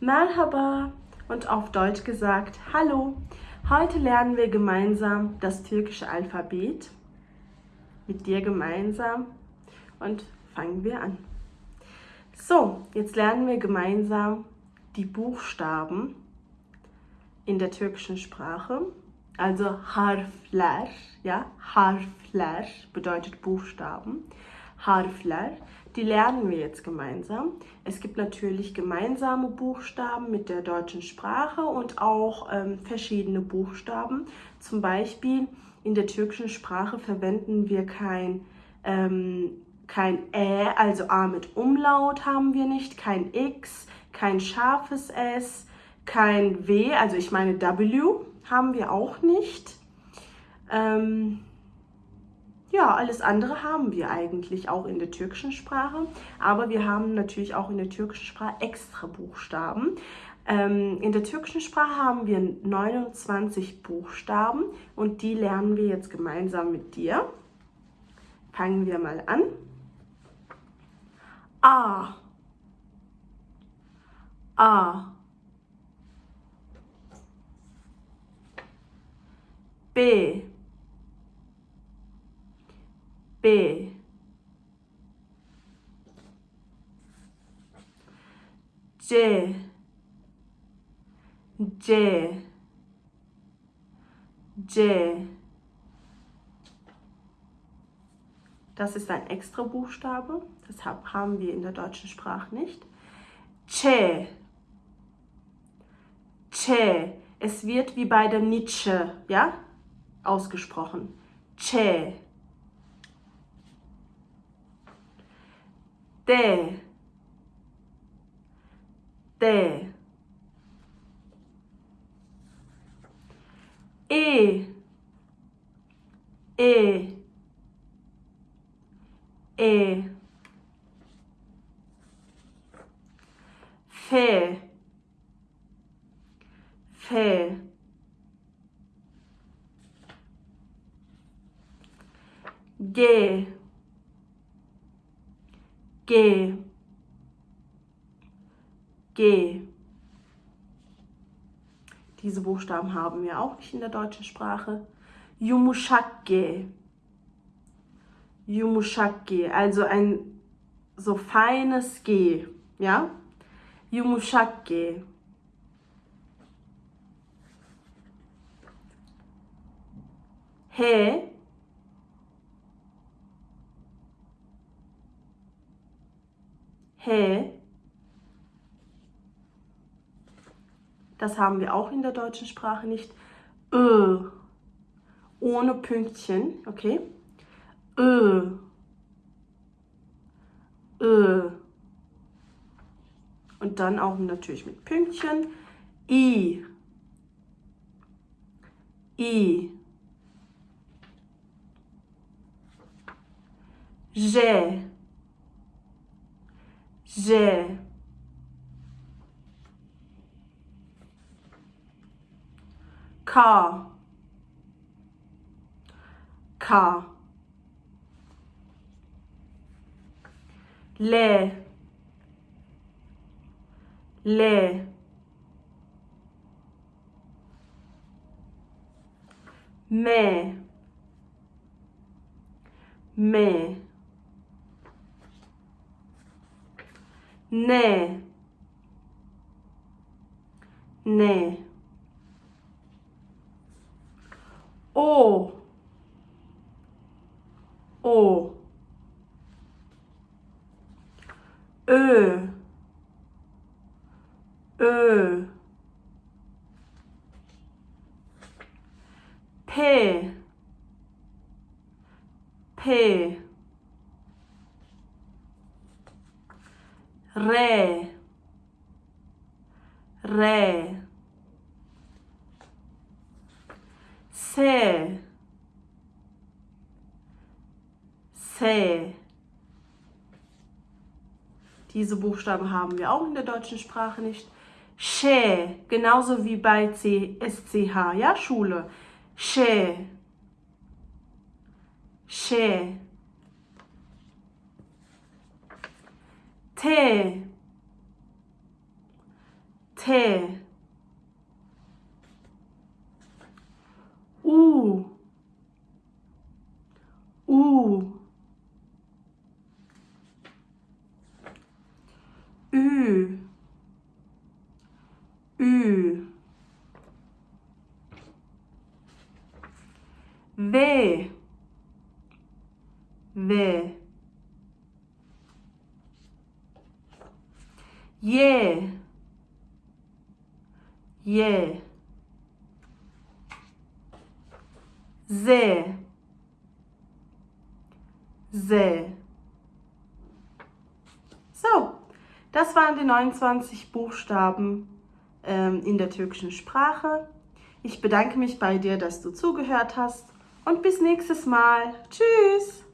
Merhaba und auf Deutsch gesagt Hallo. Heute lernen wir gemeinsam das türkische Alphabet mit dir gemeinsam und fangen wir an. So, jetzt lernen wir gemeinsam die Buchstaben in der türkischen Sprache. Also Harfler, ja, Harfler bedeutet Buchstaben. Harfler, die lernen wir jetzt gemeinsam. Es gibt natürlich gemeinsame Buchstaben mit der deutschen Sprache und auch ähm, verschiedene Buchstaben. Zum Beispiel in der türkischen Sprache verwenden wir kein, ähm, kein Ä, also A mit Umlaut haben wir nicht, kein X, kein scharfes S, kein W, also ich meine W haben wir auch nicht. Ähm, ja, alles andere haben wir eigentlich auch in der türkischen Sprache, aber wir haben natürlich auch in der türkischen Sprache extra Buchstaben. Ähm, in der türkischen Sprache haben wir 29 Buchstaben und die lernen wir jetzt gemeinsam mit dir. Fangen wir mal an. A. A. B. B. C. C. C. Das ist ein extra Buchstabe, deshalb haben wir in der deutschen Sprache nicht. Che. Che. Es wird wie bei der Nietzsche, ja, ausgesprochen. Che. T. T. E. E. E. Fé. Fé. G. G. G. Diese Buchstaben haben wir auch nicht in der deutschen Sprache. Yumuşak Yumuşak also ein so feines G, ja? Yumuşak He. He. Das haben wir auch in der deutschen Sprache nicht. Ö. Ohne Pünktchen, okay? Ö. Ö. Und dann auch natürlich mit Pünktchen. I. I. J. J'ai. Car. Car. Les. Les. Mais. Mais. 네. 네. 오. 오. 으. 으. 폐. 폐. Re. Re. Se. Se. Diese Buchstaben haben wir auch in der deutschen Sprache nicht. She, genauso wie bei C, SCH, ja, Schule. She. She. tear tear ooh ooh ooh ooh there there J, J, Z, Z. So, das waren die 29 Buchstaben ähm, in der türkischen Sprache. Ich bedanke mich bei dir, dass du zugehört hast und bis nächstes Mal. Tschüss!